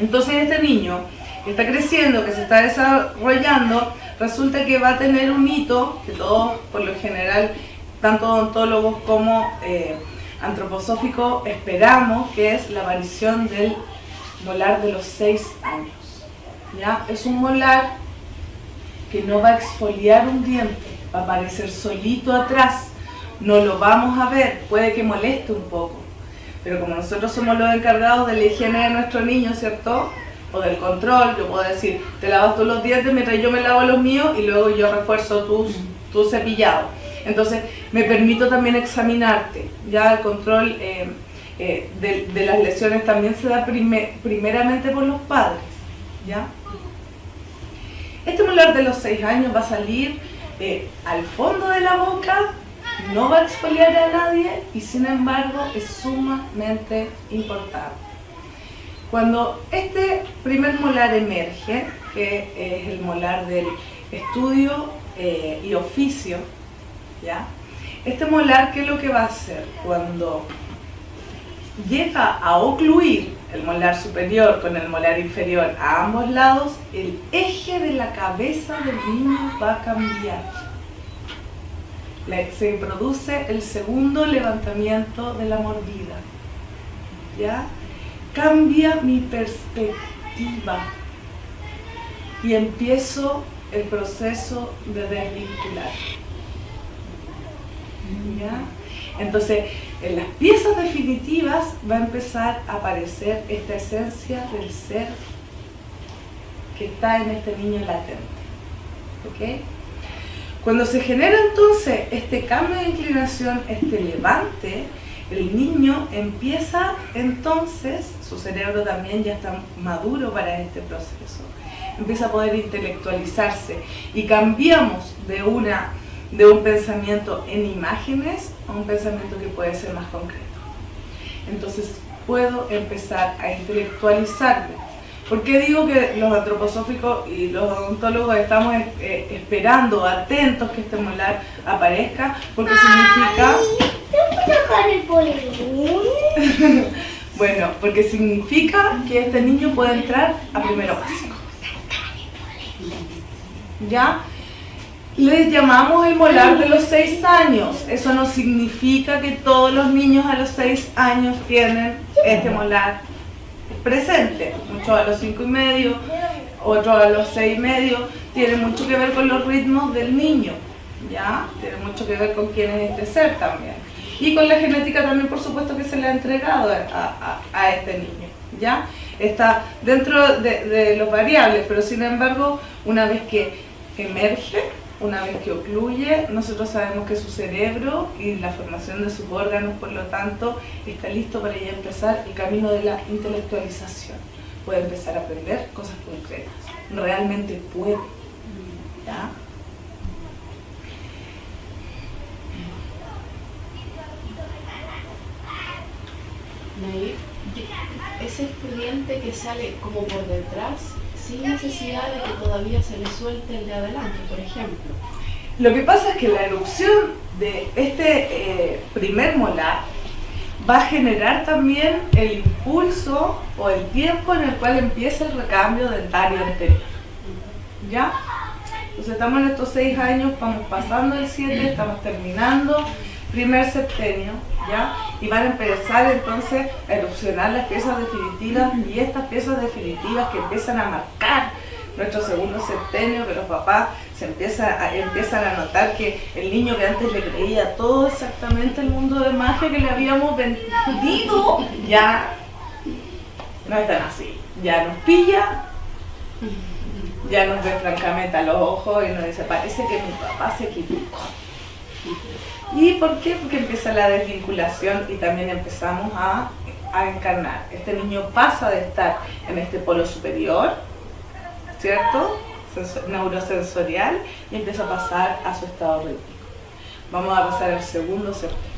Entonces este niño que está creciendo, que se está desarrollando, resulta que va a tener un hito que todos, por lo general, tanto odontólogos como eh, antroposóficos, esperamos, que es la aparición del molar de los 6 años. ¿ya? Es un molar que no va a exfoliar un diente, va a aparecer solito atrás, no lo vamos a ver, puede que moleste un poco, pero como nosotros somos los encargados de la higiene de nuestro niño, ¿cierto? O del control, yo puedo decir, te lavas todos los dientes mientras yo me lavo los míos y luego yo refuerzo tus, tu cepillado. Entonces, me permito también examinarte, ya el control eh, eh, de, las lesiones también se da primeramente por los padres, ¿ya? Este molar de los 6 años va a salir eh, al fondo de la boca, no va a exfoliar a nadie y sin embargo es sumamente importante. Cuando este primer molar emerge, que es el molar del estudio eh, y oficio, ¿ya? Este molar, ¿qué es lo que va a hacer? Cuando llega a ocluir el molar superior con el molar inferior a ambos lados, el eje de la cabeza del niño va a cambiar. Se produce el segundo levantamiento de la mordida. ¿Ya? Cambia mi perspectiva y empiezo el proceso de desvincular. ¿Ya? Entonces, en las piezas definitivas va a empezar a aparecer esta esencia del ser que está en este niño latente. ¿Ok? Cuando se genera entonces este cambio de inclinación, este levante, el niño empieza entonces, su cerebro también ya está maduro para este proceso, empieza a poder intelectualizarse y cambiamos de una de un pensamiento en imágenes a un pensamiento que puede ser más concreto. Entonces puedo empezar a intelectualizarme. ¿Por qué digo que los antroposóficos y los odontólogos estamos eh, esperando, atentos que este molar aparezca? Porque significa... bueno, porque significa que este niño puede entrar a primero básico. ¿Ya? Les llamamos el molar de los 6 años. Eso no significa que todos los niños a los 6 años tienen este molar presente. Muchos a los 5 y medio, otros a los 6 y medio. Tiene mucho que ver con los ritmos del niño. ¿ya? Tiene mucho que ver con quién es este ser también. Y con la genética también, por supuesto, que se le ha entregado a, este niño. ¿ya? Está dentro de, de los variables, pero sin embargo, una vez que emerge, una vez que ocluye, nosotros sabemos que su cerebro y la formación de sus órganos, por lo tanto, está listo para ya empezar el camino de la intelectualización. Puede empezar a aprender cosas concretas. Realmente puede. ¿Ya? ese estudiante que sale como por detrás sin necesidad de que todavía se le suelte el de adelante, por ejemplo. Lo que pasa es que la erupción de este eh, primer molar va a generar también el impulso o el tiempo en el cual empieza el recambio dentario anterior. ¿Ya? Entonces estamos en estos seis años, vamos pasando el 7, estamos terminando primer septenio, ¿ya? Y van a empezar entonces a erupcionar las piezas definitivas y estas piezas definitivas que empiezan a marcar nuestro segundo septenio, que los papás se empieza empiezan a notar que el niño que antes le creía todo exactamente el mundo de magia que le habíamos vendido, ya no es tan así. Ya nos pilla, ya nos ve francamente a los ojos y nos dice, parece que mi papá se equivocó. ¿Y por qué? Porque empieza la desvinculación y también empezamos a, encarnar. Este niño pasa de estar en este polo superior, ¿cierto? neurosensorial y empieza a pasar a su estado rítmico. Vamos a pasar al segundo septenio.